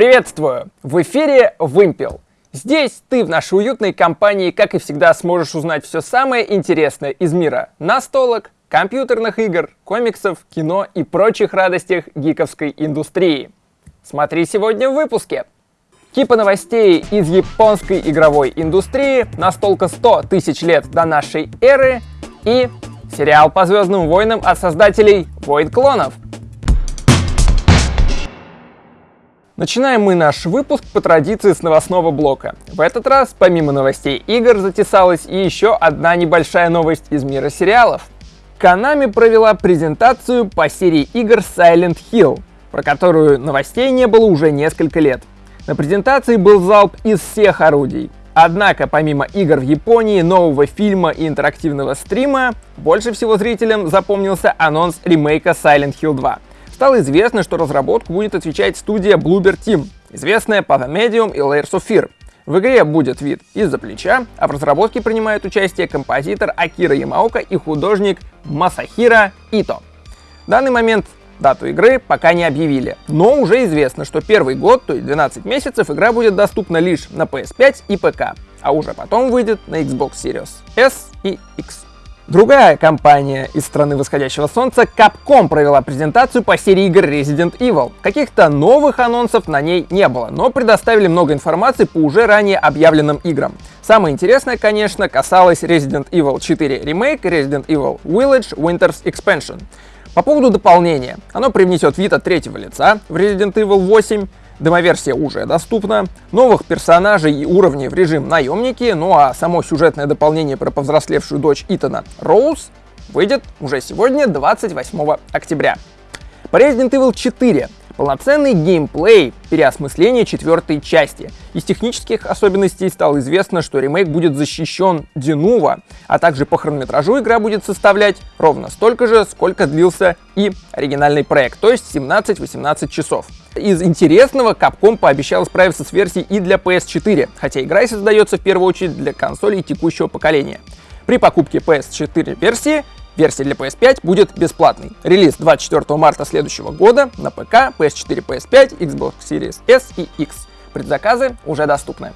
Приветствую! В эфире Вымпел. Здесь ты в нашей уютной компании, как и всегда, сможешь узнать все самое интересное из мира настолок, компьютерных игр, комиксов, кино и прочих радостях гиковской индустрии. Смотри сегодня в выпуске. Типа новостей из японской игровой индустрии, настолка 100 тысяч лет до нашей эры и сериал по Звездным войнам от создателей Войд Клонов – Начинаем мы наш выпуск по традиции с новостного блока. В этот раз, помимо новостей игр, затесалась и еще одна небольшая новость из мира сериалов. Konami провела презентацию по серии игр Silent Hill, про которую новостей не было уже несколько лет. На презентации был залп из всех орудий. Однако, помимо игр в Японии, нового фильма и интерактивного стрима, больше всего зрителям запомнился анонс ремейка Silent Hill 2 стало известно, что разработку будет отвечать студия Bloober Team, известная по The Medium и Layers of Fear. В игре будет вид из-за плеча, а в разработке принимают участие композитор Акира Ямаока и художник Масахира Ито. В данный момент дату игры пока не объявили, но уже известно, что первый год, то есть 12 месяцев, игра будет доступна лишь на PS5 и ПК, а уже потом выйдет на Xbox Series S и X. Другая компания из страны восходящего солнца, Capcom, провела презентацию по серии игр Resident Evil. Каких-то новых анонсов на ней не было, но предоставили много информации по уже ранее объявленным играм. Самое интересное, конечно, касалось Resident Evil 4 Remake Resident Evil Village Winter's Expansion. По поводу дополнения. Оно привнесет вид от третьего лица в Resident Evil 8, Демоверсия уже доступна, новых персонажей и уровней в режим наемники, ну а само сюжетное дополнение про повзрослевшую дочь Итана Роуз выйдет уже сегодня, 28 октября. По Resident Evil 4 Полноценный геймплей переосмысления четвертой части. Из технических особенностей стало известно, что ремейк будет защищен Динува, а также по хронометражу игра будет составлять ровно столько же, сколько длился и оригинальный проект, то есть 17-18 часов. Из интересного Capcom пообещал справиться с версией и для PS4, хотя игра создается в первую очередь для консолей текущего поколения. При покупке PS4 версии версия для PS5 будет бесплатной. Релиз 24 марта следующего года на ПК, PS4, PS5, Xbox Series S и X. Предзаказы уже доступны.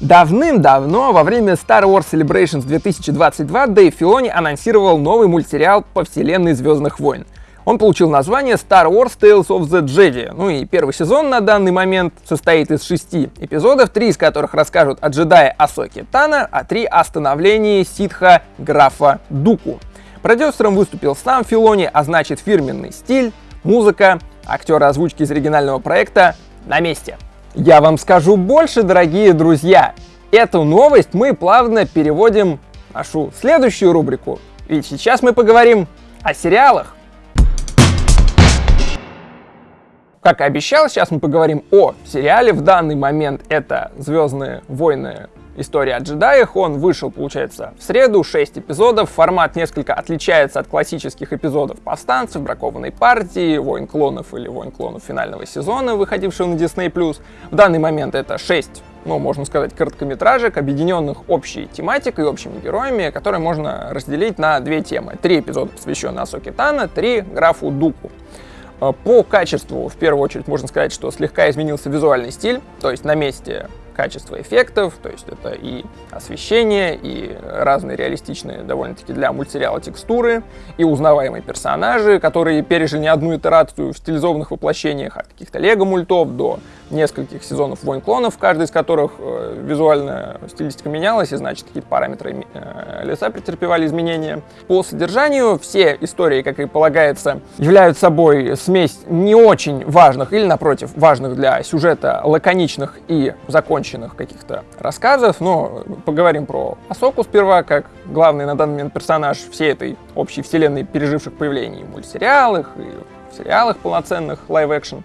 Давным-давно, во время Star Wars Celebrations 2022, Дэйв Филони анонсировал новый мультсериал по вселенной Звездных войн. Он получил название Star Wars Tales of the Jedi. Ну и первый сезон на данный момент состоит из шести эпизодов, три из которых расскажут о джедае Асоке Тана, а три о становлении ситха графа Дуку. Продюсером выступил сам Филони, а значит фирменный стиль, музыка, актеры озвучки из оригинального проекта на месте. Я вам скажу больше, дорогие друзья. Эту новость мы плавно переводим в нашу следующую рубрику. Ведь сейчас мы поговорим о сериалах. Как и обещал, сейчас мы поговорим о сериале. В данный момент это «Звездные войны История о джедаях. Он вышел, получается, в среду, 6 эпизодов. Формат несколько отличается от классических эпизодов Повстанцев, Бракованной партии, Войн клонов или Войн клонов финального сезона, выходившего на Disney+. В данный момент это 6 ну, можно сказать, короткометражек, объединенных общей тематикой общими героями, которые можно разделить на две темы. Три эпизода посвящены Асоке Тана, три графу Дуку. Э, по качеству, в первую очередь, можно сказать, что слегка изменился визуальный стиль, то есть на месте качество эффектов, то есть это и освещение, и разные реалистичные довольно-таки для мультсериала текстуры, и узнаваемые персонажи, которые пережили не одну итерацию в стилизованных воплощениях от каких-то лего-мультов до нескольких сезонов «Войн клонов», каждый из которых э, визуальная стилистика менялась, и значит какие-то параметры э, лица претерпевали изменения. По содержанию все истории, как и полагается, являются собой смесь не очень важных или, напротив, важных для сюжета лаконичных и законченных каких-то рассказов, но поговорим про Асоку сперва, как главный на данный момент персонаж всей этой общей вселенной переживших появлений мультсериалах и в сериалах полноценных, live action.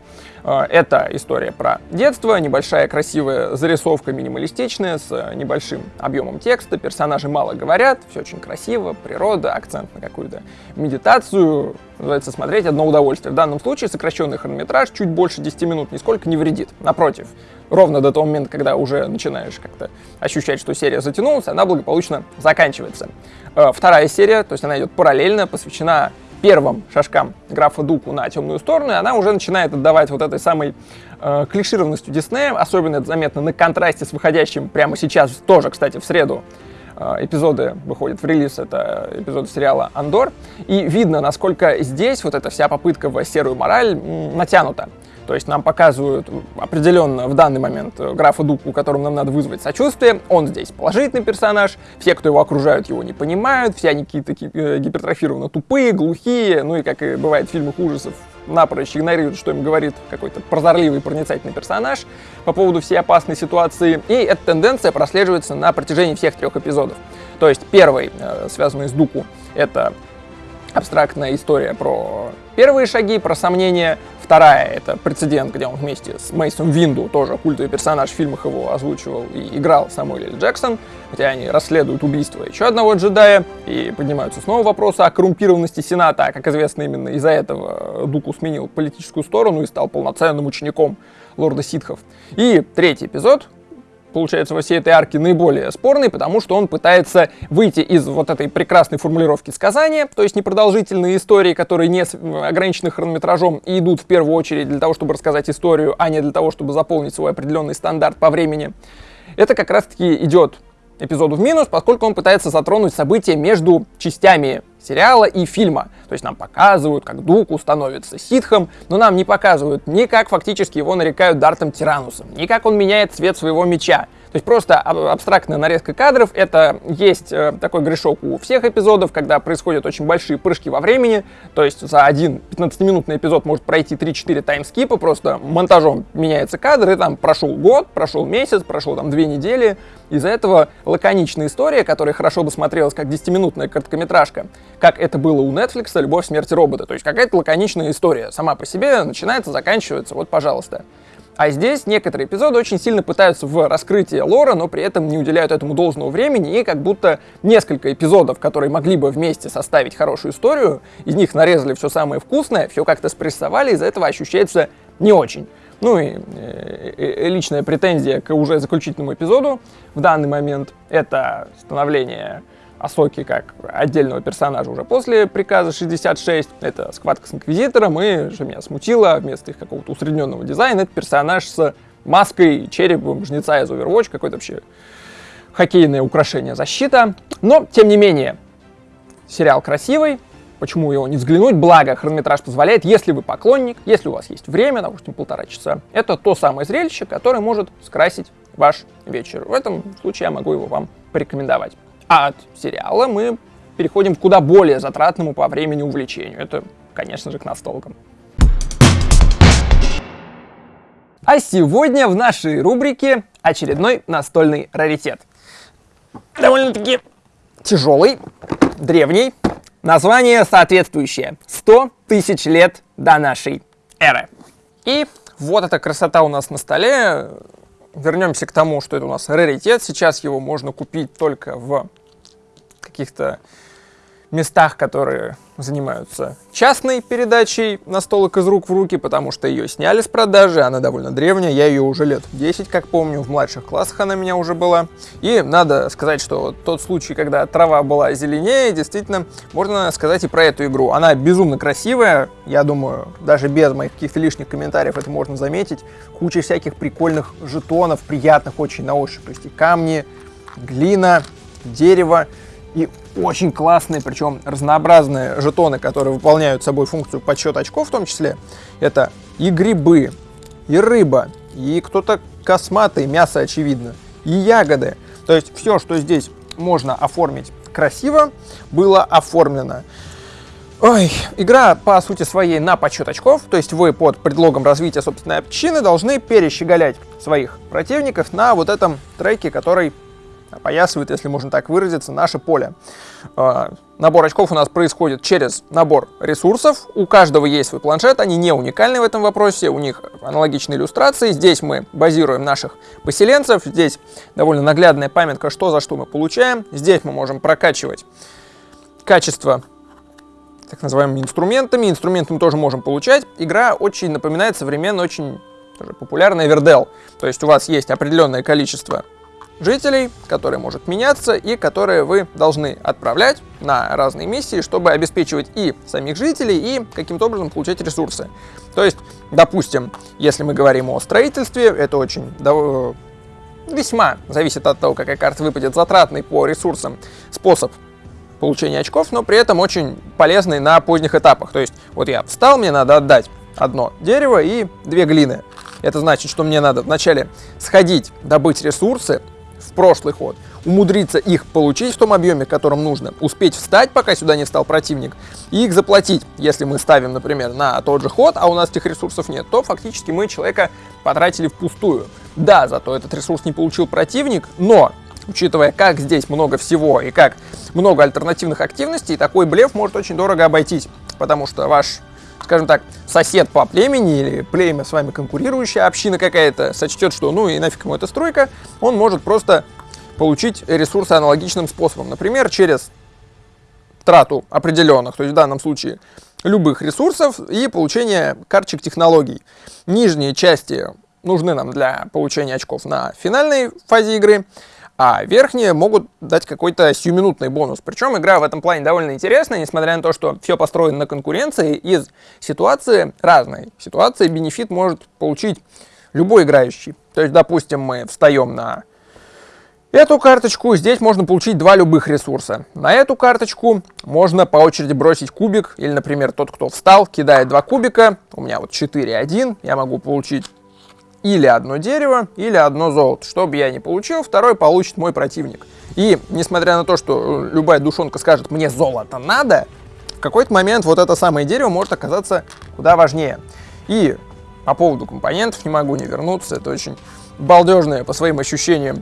А, это история про детство, небольшая красивая зарисовка минималистичная, с небольшим объемом текста, персонажи мало говорят, все очень красиво, природа, акцент на какую-то медитацию, называется смотреть одно удовольствие. В данном случае сокращенный хронометраж чуть больше 10 минут нисколько не вредит. Напротив, ровно до того момента, когда уже начинаешь как-то ощущать, что серия затянулась, она благополучно заканчивается. А, вторая серия, то есть она идет параллельно, посвящена первым шажкам графа Дуку на темную сторону, и она уже начинает отдавать вот этой самой э, клишированностью Диснея, особенно это заметно на контрасте с выходящим прямо сейчас, тоже, кстати, в среду, э, эпизоды выходят в релиз, это эпизоды сериала «Андор», и видно, насколько здесь вот эта вся попытка в серую мораль натянута. То есть нам показывают определенно в данный момент э, графа Дуку, которому нам надо вызвать сочувствие. Он здесь положительный персонаж. Все, кто его окружают, его не понимают. Все они какие-то э, гипертрофированно тупые, глухие. Ну и, как и бывает в фильмах ужасов, напрочь игнорируют, что им говорит какой-то прозорливый, проницательный персонаж по поводу всей опасной ситуации. И эта тенденция прослеживается на протяжении всех трех эпизодов. То есть первый, э, связанный с Дуку, это абстрактная история про первые шаги, про сомнения. Вторая — это прецедент, где он вместе с Мейсом Винду, тоже культовый персонаж, в фильмах его озвучивал и играл Самуэль Л. Джексон, хотя они расследуют убийство еще одного джедая, и поднимаются снова вопросы о коррумпированности Сената, а, как известно, именно из-за этого Дуку сменил политическую сторону и стал полноценным учеником лорда ситхов. И третий эпизод, получается, во всей этой арке наиболее спорный, потому что он пытается выйти из вот этой прекрасной формулировки сказания, то есть непродолжительные истории, которые не ограничены хронометражом и идут в первую очередь для того, чтобы рассказать историю, а не для того, чтобы заполнить свой определенный стандарт по времени. Это как раз-таки идет эпизоду в минус, поскольку он пытается затронуть события между частями сериала и фильма. То есть нам показывают, как Дуку становится ситхом, но нам не показывают ни как фактически его нарекают Дартом Тиранусом, ни как он меняет цвет своего меча, то есть просто абстрактная нарезка кадров, это есть э, такой грешок у всех эпизодов, когда происходят очень большие прыжки во времени, то есть за один 15-минутный эпизод может пройти 3-4 таймскипа, просто монтажом меняется кадр, и там прошел год, прошел месяц, прошел там две недели, из-за этого лаконичная история, которая хорошо бы смотрелась как 10-минутная короткометражка, как это было у Netflix «Любовь, смерти робота», то есть какая-то лаконичная история сама по себе начинается, заканчивается, вот пожалуйста. А здесь некоторые эпизоды очень сильно пытаются в раскрытие лора, но при этом не уделяют этому должного времени, и как будто несколько эпизодов, которые могли бы вместе составить хорошую историю, из них нарезали все самое вкусное, все как-то спрессовали, из-за этого ощущается не очень. Ну и э, э, личная претензия к уже заключительному эпизоду в данный момент — это становление Асоки как отдельного персонажа уже после приказа 66. Это схватка с Инквизитором, и что меня смутило, вместо их какого-то усредненного дизайна, это персонаж с маской, черепом жнеца из Overwatch, какой-то вообще хоккейное украшение защита. Но, тем не менее, сериал красивый, почему его не взглянуть, благо хронометраж позволяет, если вы поклонник, если у вас есть время, допустим, полтора часа, это то самое зрелище, которое может скрасить ваш вечер. В этом случае я могу его вам порекомендовать. А от сериала мы переходим к куда более затратному по времени увлечению. Это, конечно же, к настолкам. А сегодня в нашей рубрике очередной настольный раритет. Довольно-таки тяжелый, древний, название соответствующее. 100 тысяч лет до нашей эры. И вот эта красота у нас на столе вернемся к тому, что это у нас раритет. Сейчас его можно купить только в каких-то местах, которые занимаются частной передачей настолок из рук в руки, потому что ее сняли с продажи, она довольно древняя, я ее уже лет 10, как помню, в младших классах она меня уже была. И надо сказать, что тот случай, когда трава была зеленее, действительно, можно сказать и про эту игру. Она безумно красивая, я думаю, даже без моих каких-то лишних комментариев это можно заметить. Куча всяких прикольных жетонов, приятных очень на ощупь, то есть и камни, глина, дерево, и очень классные, причем разнообразные жетоны, которые выполняют собой функцию подсчета очков в том числе. Это и грибы, и рыба, и кто-то косматый, мясо очевидно, и ягоды. То есть все, что здесь можно оформить красиво, было оформлено. Ой, игра по сути своей на подсчет очков, то есть вы под предлогом развития собственной общины должны перещеголять своих противников на вот этом треке, который опоясывает, если можно так выразиться, наше поле. А, набор очков у нас происходит через набор ресурсов. У каждого есть свой планшет, они не уникальны в этом вопросе, у них аналогичные иллюстрации. Здесь мы базируем наших поселенцев, здесь довольно наглядная памятка, что за что мы получаем. Здесь мы можем прокачивать качество так называемыми инструментами. Инструменты мы тоже можем получать. Игра очень напоминает современный, очень популярный Вердел. То есть у вас есть определенное количество жителей, который может меняться и которые вы должны отправлять на разные миссии, чтобы обеспечивать и самих жителей, и каким-то образом получать ресурсы. То есть, допустим, если мы говорим о строительстве, это очень весьма зависит от того, какая карта выпадет, затратный по ресурсам способ получения очков, но при этом очень полезный на поздних этапах. То есть, вот я встал, мне надо отдать одно дерево и две глины. Это значит, что мне надо вначале сходить, добыть ресурсы в прошлый ход, умудриться их получить в том объеме, котором нужно, успеть встать, пока сюда не встал противник, и их заплатить. Если мы ставим, например, на тот же ход, а у нас этих ресурсов нет, то фактически мы человека потратили впустую. Да, зато этот ресурс не получил противник, но учитывая, как здесь много всего и как много альтернативных активностей, такой блеф может очень дорого обойтись, потому что ваш скажем так, сосед по племени или племя с вами конкурирующая община какая-то сочтет, что ну и нафиг ему эта стройка, он может просто получить ресурсы аналогичным способом. Например, через трату определенных, то есть в данном случае любых ресурсов и получение карточек технологий. Нижние части нужны нам для получения очков на финальной фазе игры, а верхние могут дать какой-то сиюминутный бонус. Причем игра в этом плане довольно интересная, несмотря на то, что все построено на конкуренции, из ситуации разной. Ситуации бенефит может получить любой играющий. То есть, допустим, мы встаем на эту карточку, здесь можно получить два любых ресурса. На эту карточку можно по очереди бросить кубик, или, например, тот, кто встал, кидает два кубика, у меня вот 4-1, я могу получить или одно дерево, или одно золото. Что бы я не получил, второй получит мой противник. И несмотря на то, что любая душонка скажет, мне золото надо, в какой-то момент вот это самое дерево может оказаться куда важнее. И по поводу компонентов не могу не вернуться, это очень балдежное по своим ощущениям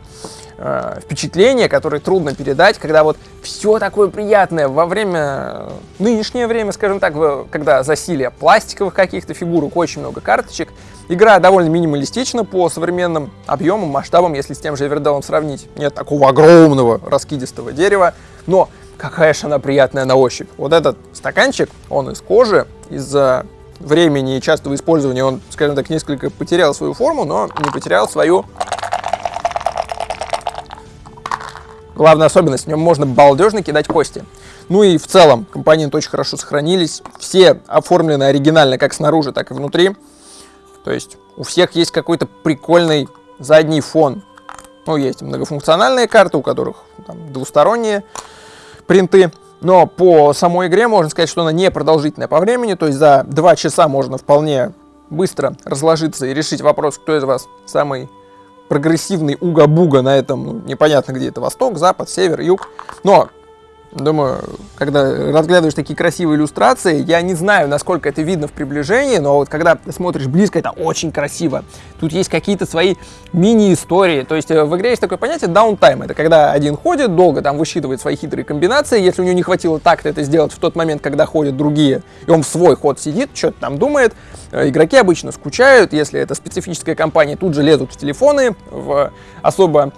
э, впечатление, которое трудно передать, когда вот все такое приятное во время, нынешнее время, скажем так, когда засилие пластиковых каких-то фигурок, очень много карточек, игра довольно минималистична по современным объемам, масштабам, если с тем же Эверделом сравнить. Нет такого огромного раскидистого дерева, но какая же она приятная на ощупь. Вот этот стаканчик, он из кожи, из-за времени и частого использования он, скажем так, несколько потерял свою форму, но не потерял свою главная особенность. В нем можно балдежно кидать кости. Ну и в целом компоненты очень хорошо сохранились. Все оформлены оригинально как снаружи, так и внутри. То есть у всех есть какой-то прикольный задний фон. Ну, есть многофункциональные карты, у которых там, двусторонние принты. Но по самой игре можно сказать, что она не продолжительная по времени, то есть за 2 часа можно вполне быстро разложиться и решить вопрос, кто из вас самый прогрессивный уга-буга на этом, ну, непонятно где это, восток, запад, север, юг. Но Думаю, когда разглядываешь такие красивые иллюстрации, я не знаю, насколько это видно в приближении, но вот когда смотришь близко, это очень красиво. Тут есть какие-то свои мини-истории. То есть э, в игре есть такое понятие даунтайм. Это когда один ходит, долго там высчитывает свои хитрые комбинации. Если у него не хватило так-то это сделать в тот момент, когда ходят другие, и он в свой ход сидит, что-то там думает. Э, игроки обычно скучают, если это специфическая компания, тут же лезут в телефоны, в особо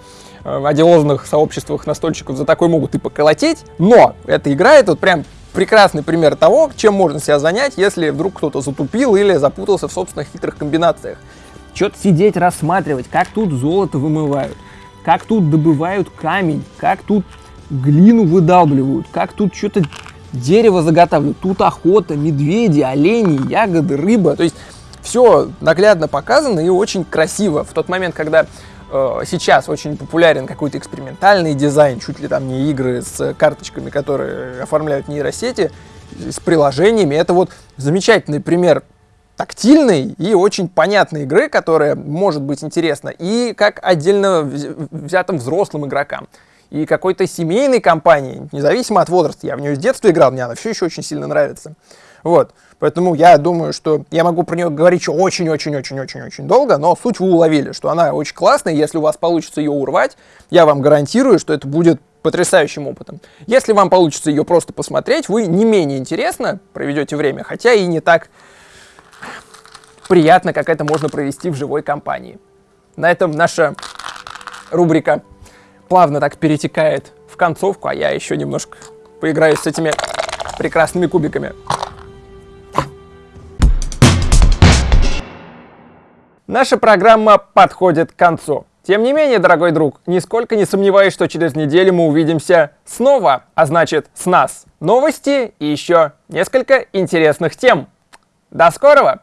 одиозных сообществах настольщиков за такой могут и поколотить, но эта игра это вот прям прекрасный пример того, чем можно себя занять, если вдруг кто-то затупил или запутался в собственных хитрых комбинациях. Что-то сидеть, рассматривать, как тут золото вымывают, как тут добывают камень, как тут глину выдалбливают, как тут что-то дерево заготавливают. Тут охота, медведи, олени, ягоды, рыба. То есть все наглядно показано и очень красиво. В тот момент, когда Э, сейчас очень популярен какой-то экспериментальный дизайн, чуть ли там не игры с карточками, которые оформляют нейросети, с приложениями. Это вот замечательный пример тактильной и очень понятной игры, которая может быть интересна и как отдельно взятым взрослым игрокам, и какой-то семейной компании, независимо от возраста. Я в нее с детства играл, мне она все еще очень сильно нравится. Вот. Поэтому я думаю, что я могу про нее говорить очень-очень-очень-очень-очень долго, но суть вы уловили, что она очень классная, если у вас получится ее урвать, я вам гарантирую, что это будет потрясающим опытом. Если вам получится ее просто посмотреть, вы не менее интересно проведете время, хотя и не так приятно, как это можно провести в живой компании. На этом наша рубрика плавно так перетекает в концовку, а я еще немножко поиграю с этими прекрасными кубиками. Наша программа подходит к концу. Тем не менее, дорогой друг, нисколько не сомневаюсь, что через неделю мы увидимся снова, а значит с нас новости и еще несколько интересных тем. До скорого!